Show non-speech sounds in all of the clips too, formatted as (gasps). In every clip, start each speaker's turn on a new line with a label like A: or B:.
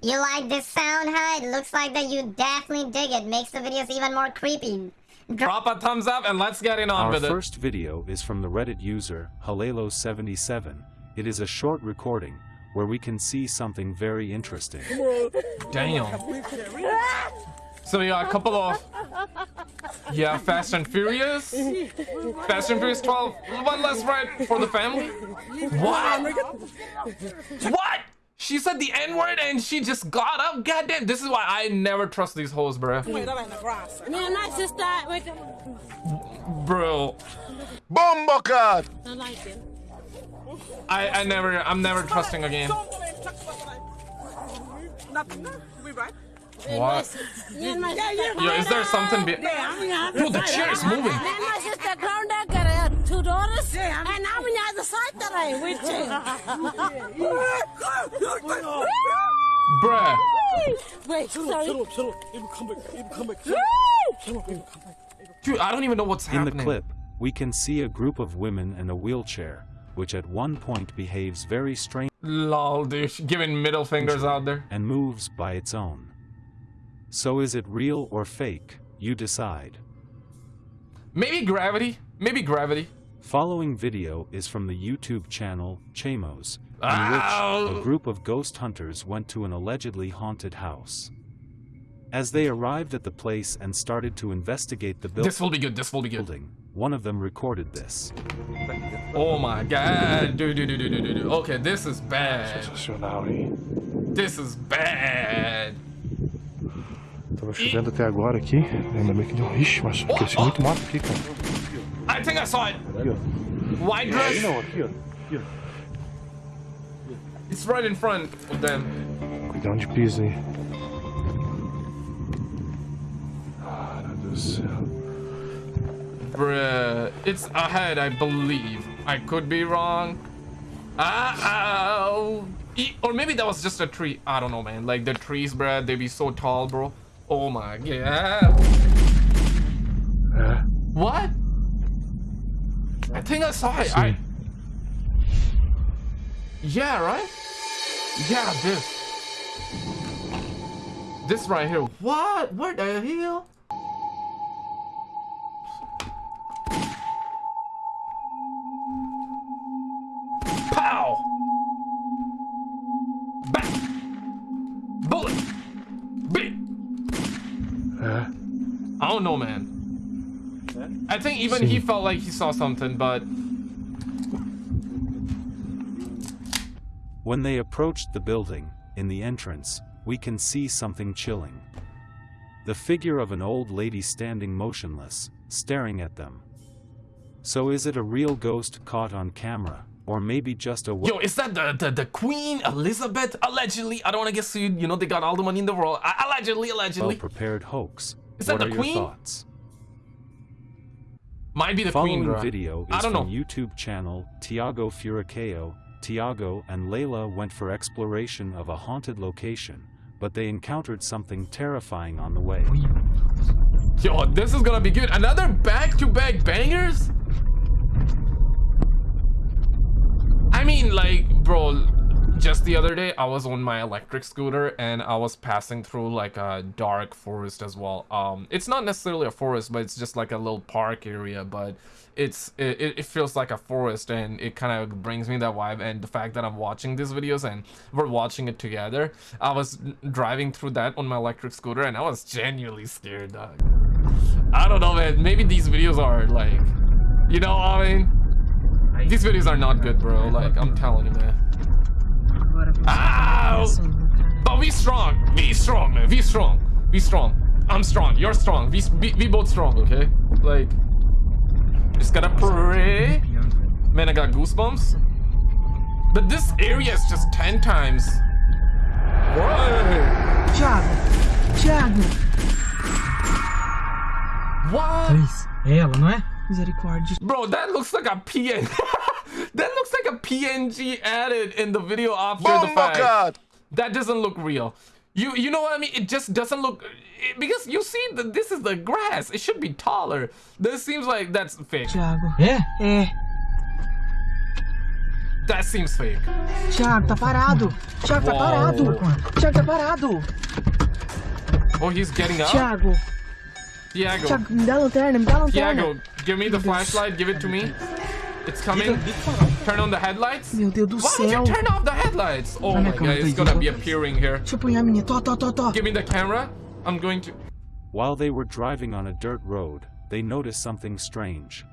A: You like this sound, huh? It looks like that you definitely dig it. Makes the videos even more creepy.
B: Drop a thumbs up and let's get in on
C: Our
B: with it.
C: first video is from the Reddit user Halelo77. It is a short recording where we can see something very interesting.
B: Damn. So we got a couple of yeah, Fast and Furious, Fast and Furious 12, one less ride for the family. What? What? She said the N word and she just got up. Goddamn, this is why I never trust these hoes, bro.
D: Me and my sister, wait,
B: Bro,
E: Bombokat!
D: I like it.
B: I I never, I'm never trusting again. What?
D: Me and my.
B: Yo, is there something? Be- Bro, the chair is moving.
D: Two daughters, and I'm on the other side today with
B: Bruh.
D: Wait, sorry.
B: Dude, I don't even know what's
C: In the clip, we can see a group of women in a wheelchair, which at one point behaves very strange
B: Lol, dude, giving middle fingers out there.
C: and moves by its own. So is it real or fake? You decide.
B: Maybe gravity. Maybe gravity.
C: Following video is from the YouTube channel Chamos, in
B: Ow!
C: which a group of ghost hunters went to an allegedly haunted house. As they arrived at the place and started to investigate the building,
B: This will be good. This will be good.
C: building, one of them recorded this.
B: Oh my god. Dude, dude, dude, dude, dude, dude. Okay, this is bad. This is bad.
E: Tava chovendo até agora aqui. Ainda bem que deu. Um Ixi, mas cresceu muito mato aqui, cara.
B: I think I saw it. White dress.
E: não, aqui, ó. Aqui,
B: It's right in front of them.
E: onde pisa, hein? Ah, Deus do céu.
B: Bruh. It's ahead, I believe. I could be wrong. Ah. E- Or maybe that was just a tree. I don't know, man. Like the trees, bruh, they be so tall, bro. Oh my god.
E: É.
B: What? I think I saw it. I. Yeah, right? Yeah, this. This right here. What? Where the hell? Pow! Bang! Bullet! Beat!
E: É.
B: I don't know, man. I think even he felt like he saw something, but
C: When they approached the building, in the entrance, we can see something chilling. The figure of an old lady standing motionless, staring at them. So is it a real ghost caught on camera, or maybe just a
B: yo, is that the the, the Queen Elizabeth? Allegedly, I don't want to get sued. You know they got all the money in the world. Allegedly, allegedly,
C: well-prepared hoax?
B: Is that
C: what
B: the
C: are
B: Queen?
C: your thoughts?
B: Might be the
C: Following
B: Queen.
C: video
B: I
C: is
B: don't
C: from
B: know.
C: YouTube channel Tiago Furacao. Tiago and Layla went for exploration of a haunted location, but they encountered something terrifying on the way.
B: Yo, this is gonna be good. Another back-to-back bangers. I mean, like, bro, just the other day I was on my electric scooter and I was passing through like a dark forest as well. Um, it's not necessarily a forest, but it's just like a little park area. But it's it, it feels like a forest and it kind of brings me that vibe. And the fact that I'm watching these videos and we're watching it together, I was driving through that on my electric scooter and I was genuinely scared, dog. I don't know, man. Maybe these videos are like, you know, I mean. These videos are not good, bro. Like, I'm telling you, man. Ow! Ah, but we strong. We strong, man. We strong. We strong. I'm strong. You're strong. We, we, we both strong, okay? Like, just gotta pray. Man, I got goosebumps. But this area is just 10 times. What?
F: Thiago! Thiago!
B: What?
F: Três. É ela, não é? Misericórdia.
B: Bro, that looks like a PN. That looks like a PNG added in the video after oh the fact.
E: Bombokat!
B: That doesn't look real. You you know what I mean? It just doesn't look it- because you see that this is the grass. It should be taller. This seems like that's fake.
F: Thiago. É? É.
B: That seems fake.
F: Thiago, tá parado. Thiago, tá
B: Uau.
F: parado. Thiago, tá parado.
B: Oh, he's getting up?
F: Thiago,
B: Tiago.
F: Thiago, me dá a lanterna, me dá a lanterna.
B: Tiago, give me the flashlight. Give it to me. It's coming. Turn on the headlights.
F: Meu Deus do
B: Why would
F: céu.
B: you turn off the headlights? Oh my god, it's gonna be appearing here.
F: Deixa eu apanhar a menina. Tó, tó, tó, tó.
B: Give me the camera. I'm going to.
C: While they were driving on a dirt road, they noticed something strange.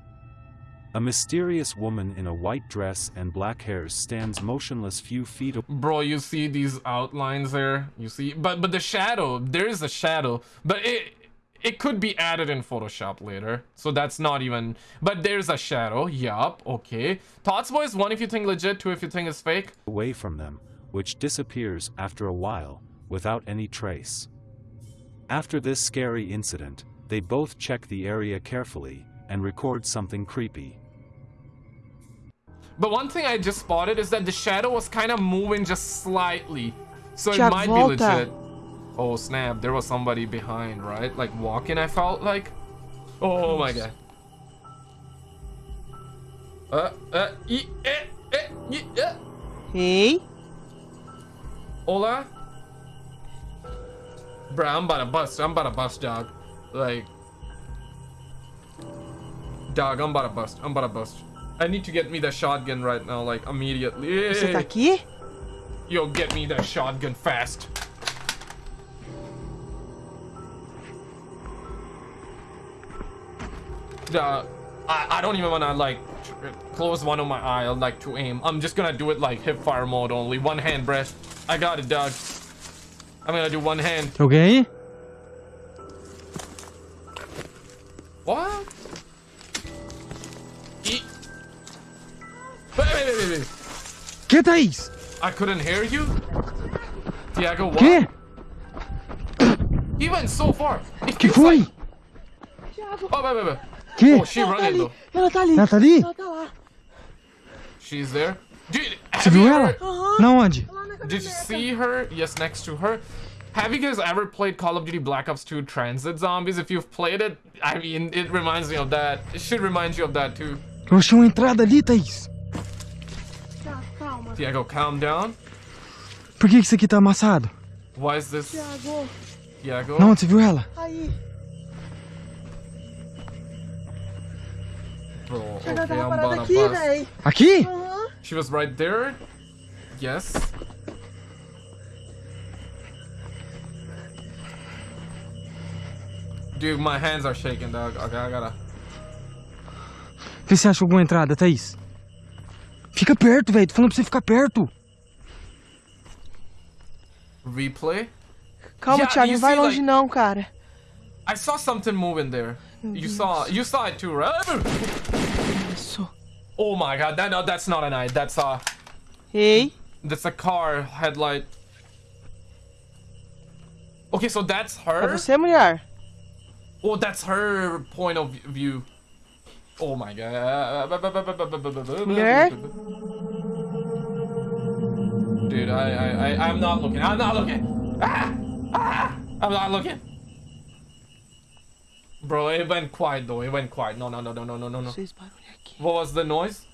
C: A mysterious woman in a white dress and black hair stands motionless few feet
B: Bro, you see these outlines there? You see, but but the shadow, there is a shadow, but it it could be added in Photoshop later, so that's not even. But there's a shadow. Yup. Okay. Thoughts, boys. One if you think legit, two if you think it's fake.
C: away from them, which disappears after a while, without any trace. After this scary incident, they both check the area carefully and record something creepy.
B: But one thing I just spotted is that the shadow was kind of moving just slightly, so it
G: Tiago,
B: might be
G: volta.
B: legit. Oh snap! There was somebody behind, right? Like walking. I felt like. Oh my god. Uh, uh, e, eh, eh, e, eh.
G: Ei,
B: Hola? Bruh, I'm about to bust. I'm about to bust, dog. Like. Dog, I'm about to bust. I'm about to bust. I need to get me the shotgun right now, like, immediately.
G: você tá aqui?
B: Yo, get me that shotgun fast. The, I, I don't even wanna, like, close one of my eye, like, to aim. I'm just gonna do it, like, hip fire mode only. One hand, breath. I got it, dog. I'm gonna do one hand.
F: okay?
B: What? E wait, wait, wait, wait, wait.
F: Que, Thaís?
B: I couldn't hear you? Tiago, what?
F: Que?
B: He went so far. It
F: Que
B: feels like- Oh, wait, wait, wait.
F: Que?
B: Oh, she running though.
G: Ela tá ali.
F: Ela tá ali?
G: Ela tá lá.
B: She's there. Dude,
F: Você viu ela?
B: ever,
F: Na onde?
B: did you see her? Yes, next to her. Have you guys ever played Call of Duty Black Ops 2 Transit Zombies? If you've played it, I mean, it reminds me of that. It should remind you of that too.
F: Eu achei uma entrada ali, Thaís.
G: Tá, calma.
B: Tiago, calm down.
F: Por que isso aqui tá amassado?
B: Why is this?
G: Tiago,
B: Tiago?
F: Onde você viu ela?
G: aí.
B: Bro, okay,
G: Ela tava
B: I'm
G: parada
B: gonna
G: aqui,
B: bust.
G: véi.
F: Aqui?
G: Aham.
B: She was right there. Yes. Dude, my hands are shaking, dog. Okay, I gotta.
F: Vê se acha alguma entrada, Thaís. Fica perto, velho. Tô falando pra você ficar perto.
B: Replay?
G: Calma,
B: Yeah,
G: Thiago, não vai
B: see,
G: longe
B: like-
G: não, cara.
B: I saw something moving there. You saw, you saw it too, right? Oh my god, that no, that's not an eye. That's a,
G: Ei,
B: that's a car headlight. Okay, so that's
G: é
B: her.
G: você, mulher?
B: Oh, that's her point of view. Oh my god.
G: Mulher?
B: Dude, I, I, I, I'm not looking. I'm not looking. Ah! Ah! I'm not looking. Bro, it went quiet though. It went quiet. No, no, no, no, no, no, no, no.
G: Fez barulho aqui.
B: What was the noise?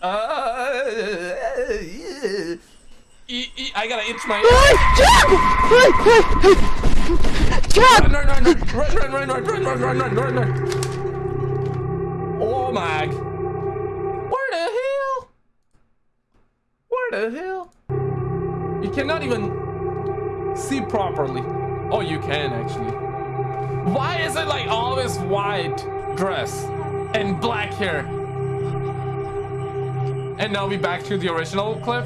B: Uh, I gotta itch my. Run, run, run, run, run, run, run, run, run, run, run, run. Oh my. Where the hell? Where the hell? You cannot even see properly. Oh, you can actually. Why is it like always white dress and black hair? And now we back to the original clip.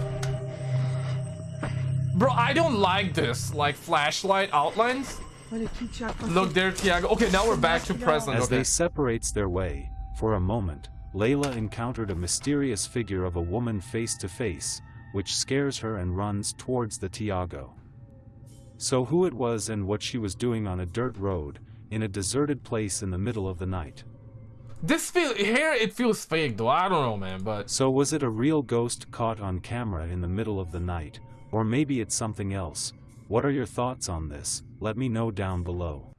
B: Bro, I don't like this, like flashlight outlines.
F: Olha aqui, Thiago. passou.
B: Look there, Tiago. Okay, now we're back to present.
C: As
B: Okay.
C: they separates their way, for a moment, Layla encountered a mysterious figure of a woman face to face, which scares her and runs towards the Tiago. So who it was and what she was doing on a dirt road, in a deserted place in the middle of the night.
B: This feel here it feels fake though. I don't know, man, but
C: So was it a real ghost caught on camera in the middle of the night, or maybe it's something else? What are your thoughts on this? Let me know down below.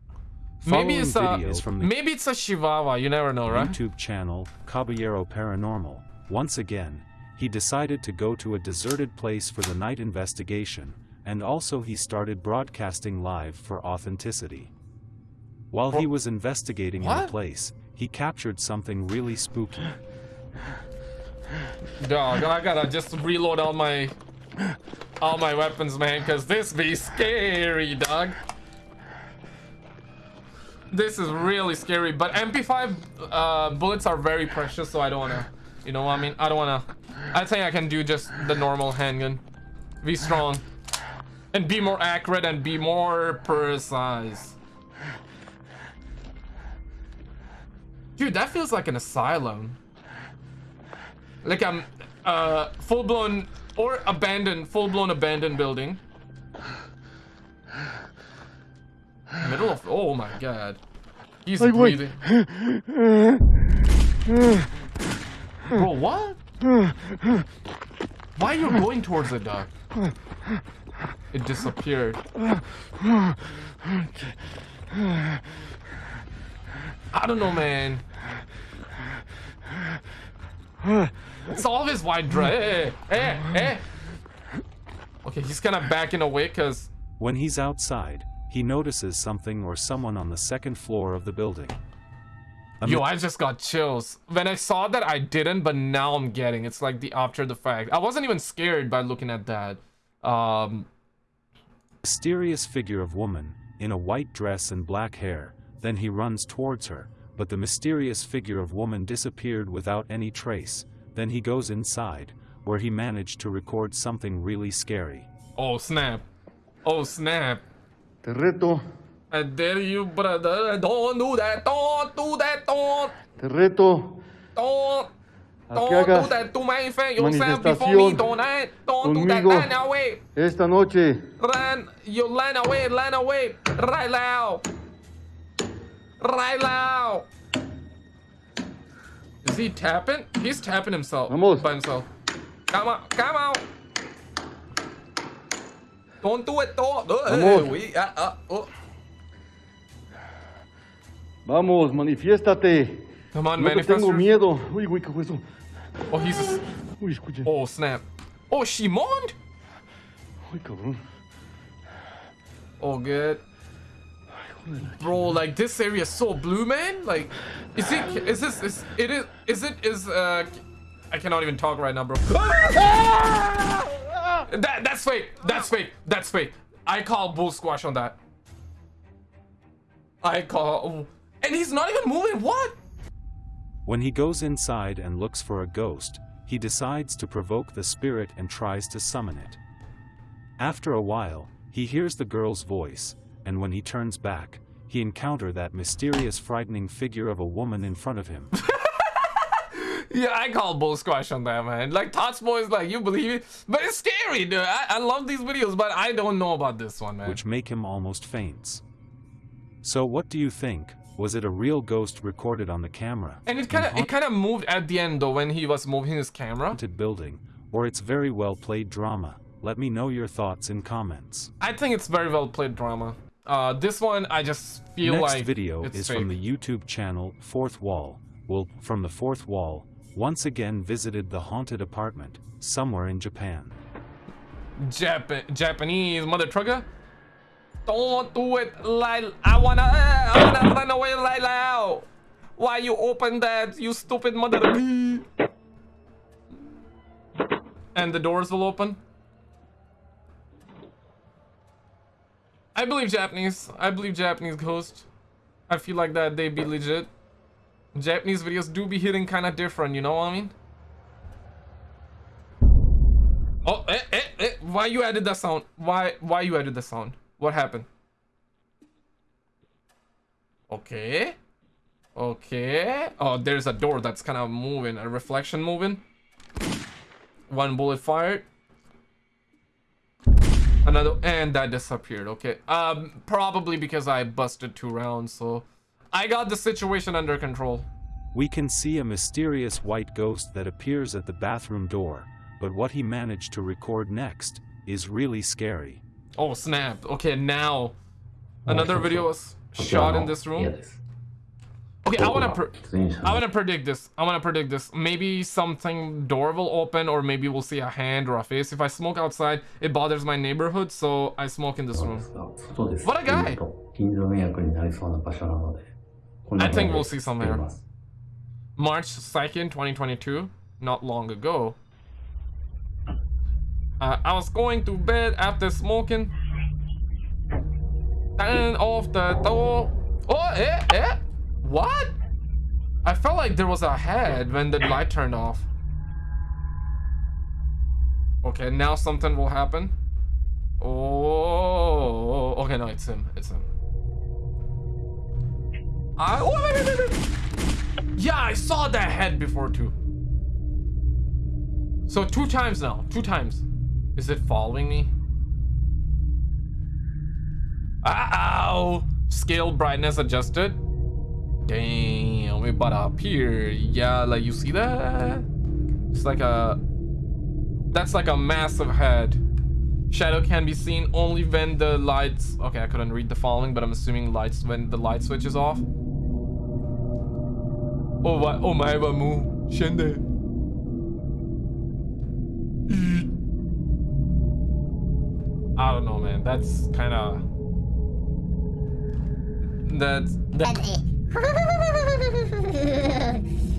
B: maybe it's a
C: from the
B: maybe it's a Chihuahua. You never know, right?
C: YouTube channel, Caballero Paranormal, Once again, he decided to go to a deserted place for the night investigation, and also he started broadcasting live for authenticity. While he was investigating in the place, he captured something really spooky. (gasps)
B: Dog, I gotta just reload all my all my weapons, man, cause this be scary, dog. This is really scary, but MP5 uh, bullets are very precious, so I don't wanna, you know what I mean? I don't wanna. I think I can do just the normal handgun. Be strong, and be more accurate and be more precise. Dude, that feels like an asylum. Like I'm uh full blown or abandoned, full blown abandoned building. Middle of oh my god. He's
E: güey.
B: breathing. Bro, what? Why are you going towards the dog? It disappeared. I don't know, man. It's all his white dress. Eh, eh, eh. Okay, he's kind of backing away because
C: When he's outside, he notices something or someone on the second floor of the building.
B: Yo, I just got chills. When I saw that, I didn't, but now I'm getting. It's like the after the fact. I wasn't even scared by looking at that. Um,
C: mysterious figure of woman, in a white dress and black hair, then he runs towards her, but the mysterious figure of woman disappeared without any trace, then he goes inside, where he managed to record something really scary.
B: oh snap. Oh snap.
E: Te reto,
B: I dare you, brother. Don't do that. Don't do that. Don't.
E: te reto
B: Don't. Don't do that to my friend yourself before me.
E: manifestación
B: Don't. eh? Don't do that. Run away.
E: esta noche.
B: Run. You run away. Run away. Right now. Right now. Is he tapping? He's tapping himself
E: Vamos.
B: by himself. Come on. Come on. Don't do it. Don't.
E: Vamos.
B: We, uh, uh, oh.
E: Vamos, manifiéstate.
B: Come on,
E: No te tengo miedo. Uy, güey, ¿qué eso?
B: Oh, he's. A,
E: Uy, escuche.
B: oh, snap. Oh, Shimon?
E: Uy, cabrón.
B: Oh, good. Bro, like this area is so blue, man. Like, is it? Is this? Is it? Is is it? Is uh? I cannot even talk right now, bro. (laughs) that that's fake. That's fake. That's fake. I call bull squash on that. I call. And he's not even moving. What?
C: When he goes inside and looks for a ghost, he decides to provoke the spirit and tries to summon it. After a while, he hears the girl's voice, and when he turns back, he encounter that mysterious frightening figure of a woman in front of him. (laughs)
B: Yeah, I call bull squash on that, man. Like Tots Boy is like, you believe it, but it's scary, dude. I, I love these videos, but I don't know about this one, man.
C: which make him almost faints. So what do you think? Was it a real ghost recorded on the camera?
B: And it kind of it kind of moved at the end though when he was moving his camera.
C: haunted building, or it's very well played drama? Let me know your thoughts in comments.
B: I think it's very well played drama. Uh, this one I just feel
C: Next
B: like
C: video
B: it's
C: is
B: fake.
C: from the YouTube channel Fourth Wall. Will from the Fourth Wall once again visited the haunted apartment somewhere in Japan.
B: Jap- Japanese mother trucker. Don't do it, like I wanna, I wanna run away right now. Why you open that, you stupid mother? (laughs) And the doors will open. I believe Japanese. I believe Japanese ghost. I feel like that they be legit. Japanese videos do be hitting kind of different, you know what I mean? Oh, eh, eh, eh. Why you added that sound? Why, why you added the sound? What happened? Okay. Okay. Oh, there's a door that's kind of moving, a reflection moving. One bullet fired. Another, and that disappeared. Okay. Um, probably because I busted two rounds, so I got the situation under control.
C: We can see a mysterious white ghost that appears at the bathroom door, but what he managed to record next is really scary.
B: Oh snap! Okay, now another video was shot in this room. Okay, I wanna I wanna predict this. I wanna predict this. Maybe something door will open, or maybe we'll see a hand or a face. If I smoke outside, it bothers my neighborhood, so I smoke in this room. What a guy! I think we'll see
H: something.
B: March 2nd, 2022, not long ago. Uh, I was going to bed after smoking. Turn off the door. Oh, eh, eh. What? I felt like there was a head when the light turned off. Okay, now something will happen. Oh, okay, no, it's him. It's him. I, oh, wait, wait, wait. Yeah, I saw that head before too. So two times now. Two times. Is it following me? Ow! Scale brightness adjusted. Damn, we about up here. Yeah, like you see that? It's like a... That's like a massive head. Shadow can be seen only when the lights... Okay, I couldn't read the following, but I'm assuming lights when the light switch is off. Oh, wa- oh my mu. Shende. I don't know, man. That's kind of... That's... That,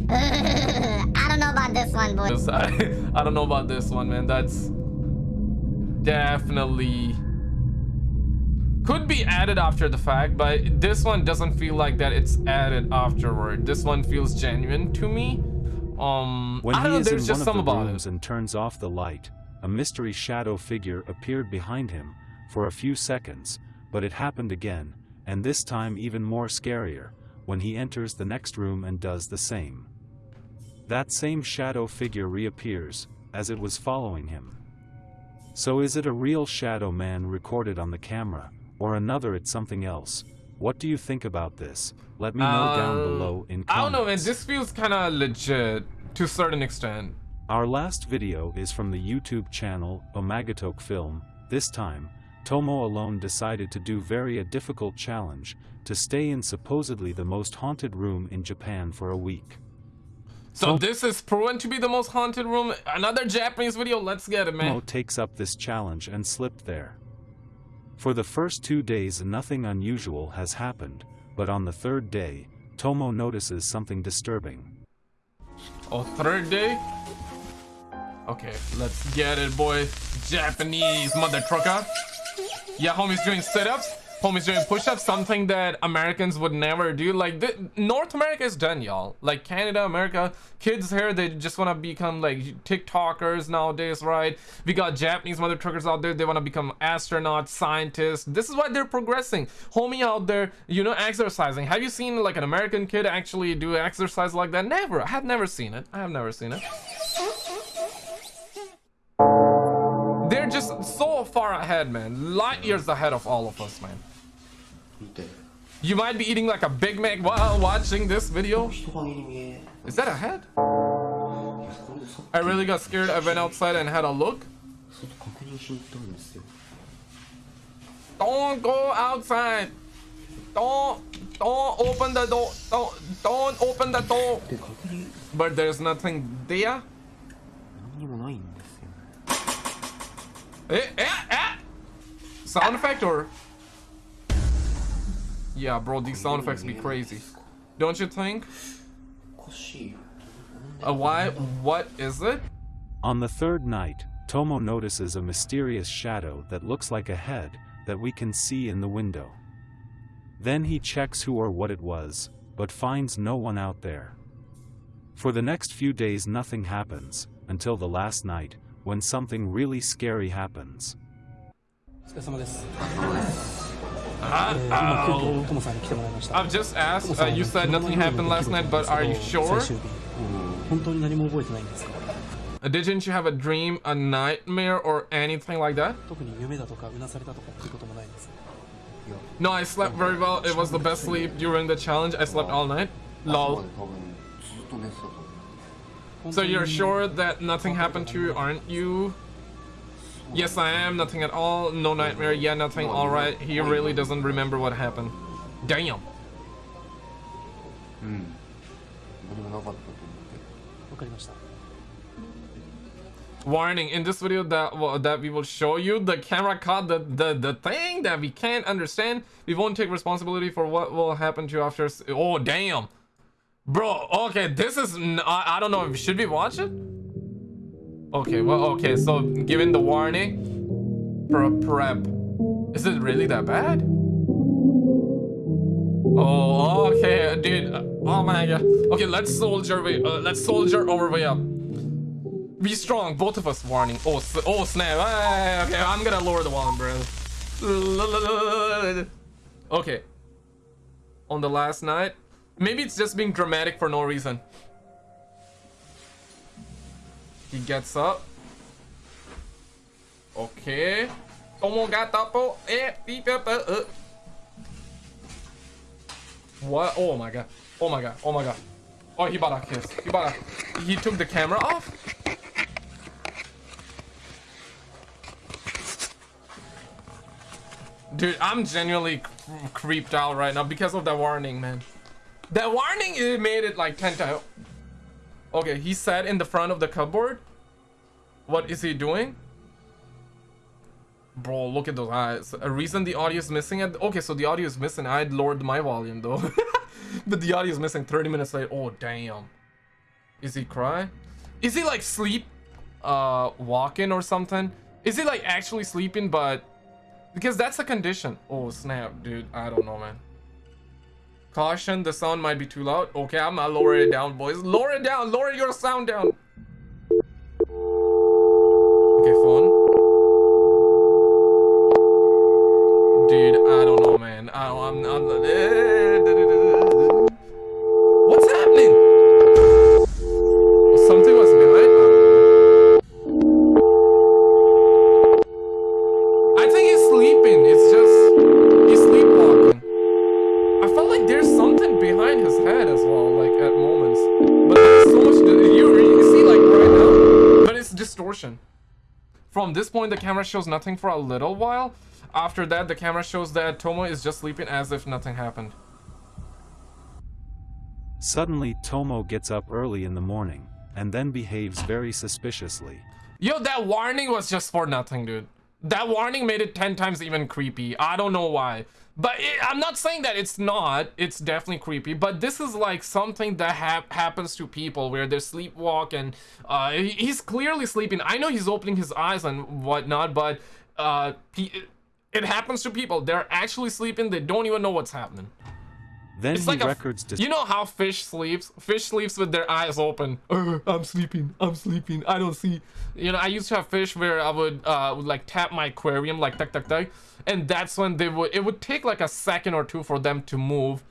A: I don't know about this one, boy. (laughs)
B: I, I don't know about this one, man. That's definitely could be added after the fact, but this one doesn't feel like that. It's added afterward. This one feels genuine to me. Um,
C: When
B: I
C: he
B: don't know.
C: is
B: There's
C: in
B: just
C: one
B: some
C: of the rooms and turns off the light, a mystery shadow figure appeared behind him for a few seconds, but it happened again, and this time even more scarier, when he enters the next room and does the same. That same shadow figure reappears, as it was following him. So is it a real shadow man recorded on the camera, or another it's something else? What do you think about this? Let me know down
B: Uh,
C: below in comments.
B: I don't know, man. This feels kind of legit to a certain extent.
C: Our last video is from the YouTube channel Omagatok Film. This time, Tomo alone decided to do very a difficult challenge to stay in supposedly the most haunted room in Japan for a week.
B: So this is proven to be the most haunted room. Another Japanese video. Let's get it, man.
C: Tomo takes up this challenge and slipped there. For the first two days nothing unusual has happened, but on the third day, Tomo notices something disturbing.
B: Oh, third day? Okay, let's get it, boy. Japanese mother trucker. Yeah, homie's doing sit-ups. Homie's doing push-ups, something that Americans would never do. Like, th- North America is done, y'all. Like, Canada, America, kids here, they just want to become, like, TikTokers nowadays, right? We got Japanese mother truckers out there. They want to become astronauts, scientists. This is why they're progressing. Homie out there, you know, exercising. Have you seen, like, an American kid actually do exercise like that? Never. I have never seen it. I have never seen it. so far ahead, man. Light years ahead of all of us, man. You might be eating like a Big Mac while watching this video. Is that a head? I really got scared. I went outside and had a look. Don't go outside. Don't don't open the door. Don't don't open the door. But there's nothing there. Eh, eh, eh. Sound effect or? Yeah, bro, these sound effects be crazy. Don't you think? Uh, why? What is it?
C: On the third night, Tomo notices a mysterious shadow that looks like a head that we can see in the window. Then he checks who or what it was, but finds no one out there. For the next few days nothing happens, until the last night, when something really scary happens.
F: お疲れ様です。
B: Uh,
F: 今、急
B: oh.
F: 遽トモさんに来てもらいました。
B: I've just asked. Uh, you said nothing happened last night, but are you sure?
F: 最終日本当に何も覚えてないんですか
B: Uh, Didn't you have a dream, a nightmare, or anything like that?
F: 特に夢だとかうなされたとかっていうこともないんです。
B: No, I slept very well. It was the best sleep during the challenge. I slept all night.
I: 朝ま
B: Lol. So you're sure that nothing happened to you, aren't you? Yes, I am. Nothing at all. No nightmare. Yeah, nothing. Alright. He really doesn't remember what happened. Damn.
G: Hmm.
B: Warning, in this video that well, that we will show you, the camera caught the, the, the thing that we can't understand. We won't take responsibility for what will happen to you after... Oh, damn. Bro, okay, this is... I, I don't know, if you should we watch it? Okay, well, okay, so given the warning, pre- prep. Is it really that bad? Oh, okay, dude. Oh my god. Okay, let's soldier way. Uh, let's soldier our way up. Be strong, both of us. Warning. Oh, oh snap. Okay, I'm gonna lower the volume, bro. Okay. On the last night, maybe it's just being dramatic for no reason. He gets up. Okay. Eh, uh. What? Oh my god. Oh my god. Oh my god. Oh, he bought a kiss. He bought a. He took the camera off. Dude, I'm genuinely creeped out right now because of that warning, man. That warning it made it like 10 times. Okay, he sat in the front of the cupboard. What is he doing? Bro, look at those eyes. A reason the audio is missing it. Okay, so the audio is missing. I'd lowered my volume though. (laughs) but the audio is missing 30 minutes later. Oh, damn. Is he crying? Is he like sleep uh walking or something? Is he like actually sleeping but because that's a condition. Oh snap, dude. I don't know, man. Caution, the sound might be too loud. Okay, I'm gonna lower it down, boys. Lower it down, lower your sound down. Okay, phone. Dude, I don't know, man. I, I'm, I'm. What's eh. Camera shows nothing for a little while. After that, the camera shows that Tomo is just sleeping as if nothing happened.
C: Suddenly, Tomo gets up early in the morning, and then behaves very suspiciously.
B: Yo, that warning was just for nothing, dude. That warning made it 10 times even creepy. I don't know why. But it, I'm not saying that it's not. It's definitely creepy. But this is like something that hap happens to people where they sleepwalk and uh, he- he's clearly sleeping. I know he's opening his eyes and whatnot, but uh, he, it happens to people. They're actually sleeping. They don't even know what's happening.
C: Then
B: It's like a,
C: records dis-
B: you know how fish sleeps? Fish sleeps with their eyes open. (laughs) "Uh, I'm sleeping. I'm sleeping. I don't see. You know, I used to have fish where I would uh would like tap my aquarium like tuck tuck tuck, and that's when they would. It would take like a second or two for them to move,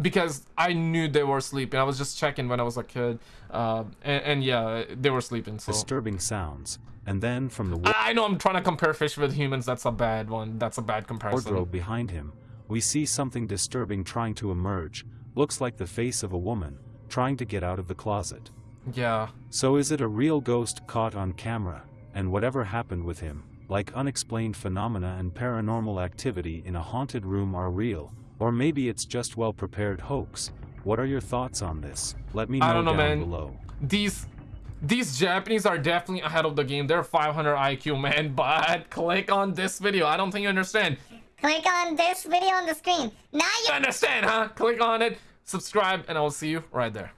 B: because I knew they were sleeping. I was just checking when I was a kid, uh, and, and yeah, they were sleeping. So
C: disturbing sounds, and then from the
B: I I know I'm trying to compare fish with humans. That's a bad one. That's a bad comparison.
C: wardrobe behind him, we see something disturbing trying to emerge. Looks like the face of a woman, trying to get out of the closet.
B: Yeah.
C: So is it a real ghost caught on camera, and whatever happened with him, like unexplained phenomena and paranormal activity in a haunted room are real, or maybe it's just well-prepared hoax? What are your thoughts on this? Let me know,
B: I don't know,
C: down
B: man.
C: below.
B: These these Japanese are definitely ahead of the game. They're 500 IQ, man. (laughs) But click on this video. I don't think you understand.
A: Click on this video on the screen. Now
B: you understand, huh? Click on it, subscribe, and I will see you right there.